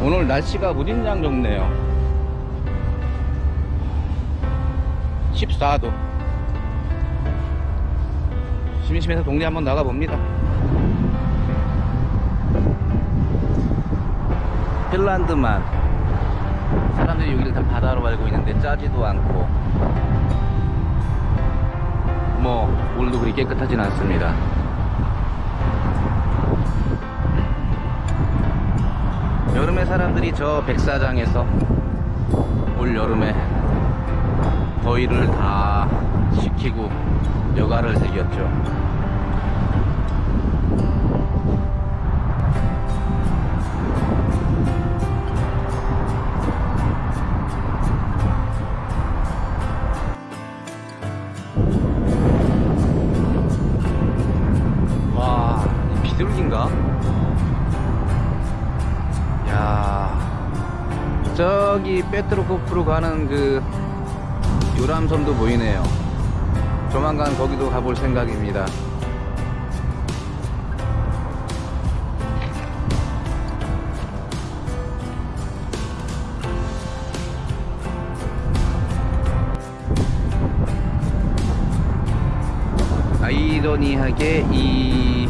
오늘 날씨가 무진장 좋네요. 14도. 심심해서 동네 한번 나가봅니다. 핀란드만. 사람들이 여기를 다 바다로 알고 있는데 짜지도 않고. 뭐 물도 그리 깨끗하진 않습니다 여름에 사람들이 저 백사장에서 올 여름에 더위를 다 식히고 여가를 즐겼죠 저기 페트로코프로 가는 그 요람섬도 보이네요. 조만간 거기도 가볼 생각입니다. 아이러니하게 이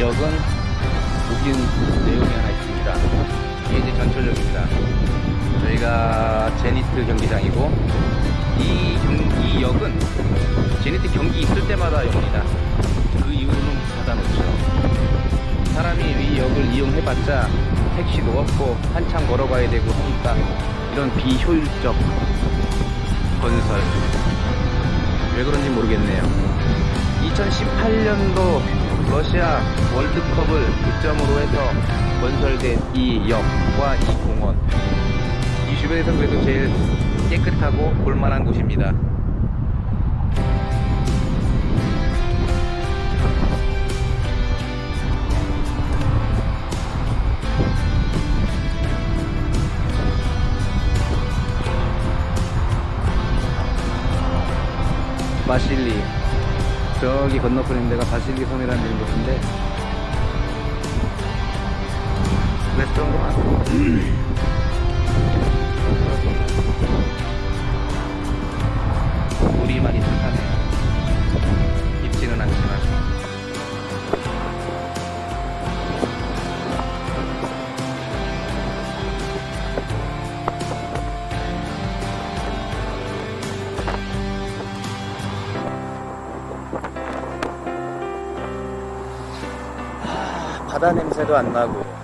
역은 웃긴 내용이 하나 있습니다. 이게 이제 전철역입니다. 저희가 제니트 경기장이고 이, 경, 이 역은 제니트 경기 있을 때마다 옵니다. 그 이후로는 닫아놓죠. 사람이 이 역을 이용해봤자 택시도 없고 한참 걸어가야 되고 하니까 이런 비효율적 건설 왜 그런지 모르겠네요. 2018년도 러시아 월드컵을 기점으로 해서 건설된 이 역과 이 공원 이 주변에서 그래도 제일 깨끗하고 볼만한 곳입니다. 바실리 저기 건너편인 데가 바실리 섬이라는 곳인데 레스토랑도 많 바다 냄새도 안 나고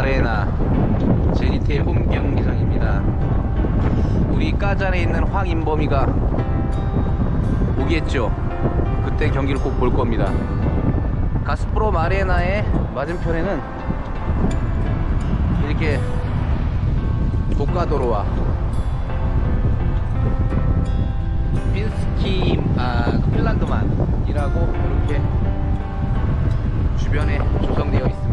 마레나 제니테의 홈 경기장입니다. 우리 까잔에 있는 황인범이가 오겠죠. 그때 경기를 꼭 볼 겁니다. 가스프로 마레나의 맞은편에는 이렇게 고가도로와 핀스키 아 핀란드만이라고 이렇게 주변에 조성되어 있습니다.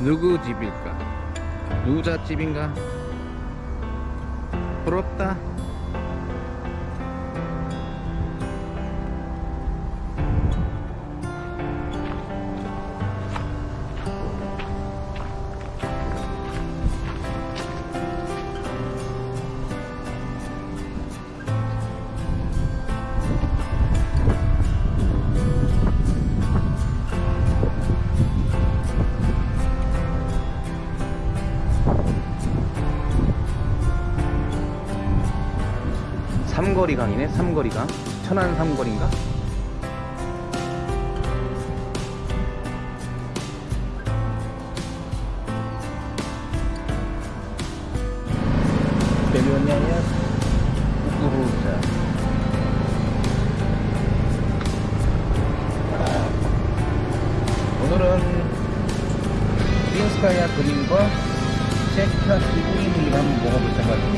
누구 집일까? 누자 집인가? 부럽다. 삼거리강이네 삼거리강. 천안 삼거리인가? 오늘은 빈스카야 그림과 기부인을 한번 먹어볼 생각입니다